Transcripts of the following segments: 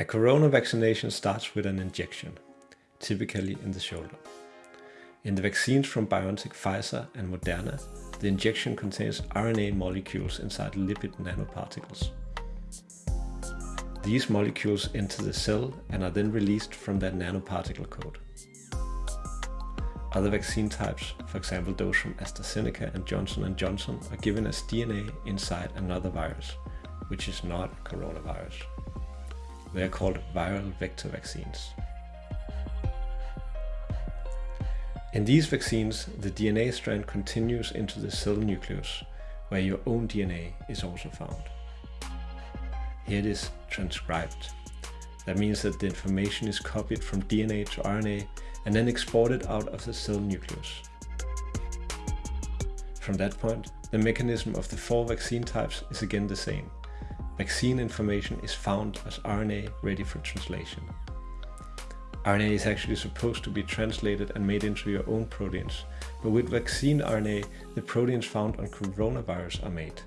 A corona vaccination starts with an injection, typically in the shoulder. In the vaccines from BioNTech, Pfizer and Moderna, the injection contains RNA molecules inside lipid nanoparticles. These molecules enter the cell and are then released from that nanoparticle coat. Other vaccine types, for example those from AstraZeneca and Johnson & Johnson, are given as DNA inside another virus, which is not coronavirus. They are called viral vector vaccines. In these vaccines, the DNA strand continues into the cell nucleus, where your own DNA is also found. Here it is transcribed. That means that the information is copied from DNA to RNA and then exported out of the cell nucleus. From that point, the mechanism of the four vaccine types is again the same vaccine information is found as RNA ready for translation. RNA is actually supposed to be translated and made into your own proteins, but with vaccine RNA, the proteins found on coronavirus are made.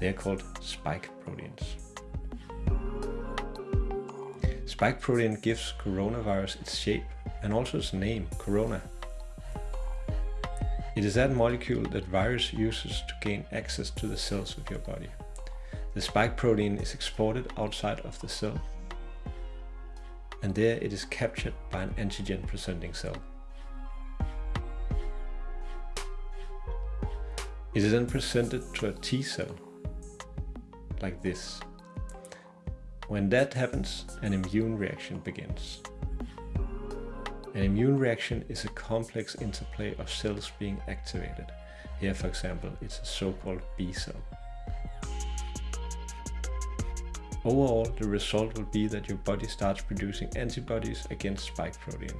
They are called spike proteins. Spike protein gives coronavirus its shape and also its name, corona. It is that molecule that virus uses to gain access to the cells of your body. The spike protein is exported outside of the cell and there it is captured by an antigen presenting cell. It is then presented to a T cell, like this. When that happens, an immune reaction begins. An immune reaction is a complex interplay of cells being activated. Here, for example, it's a so-called B cell. Overall, the result will be that your body starts producing antibodies against spike protein.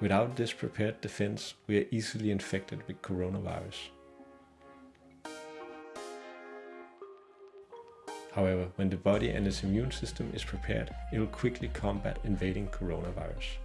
Without this prepared defense, we are easily infected with coronavirus. However, when the body and its immune system is prepared, it will quickly combat invading coronavirus.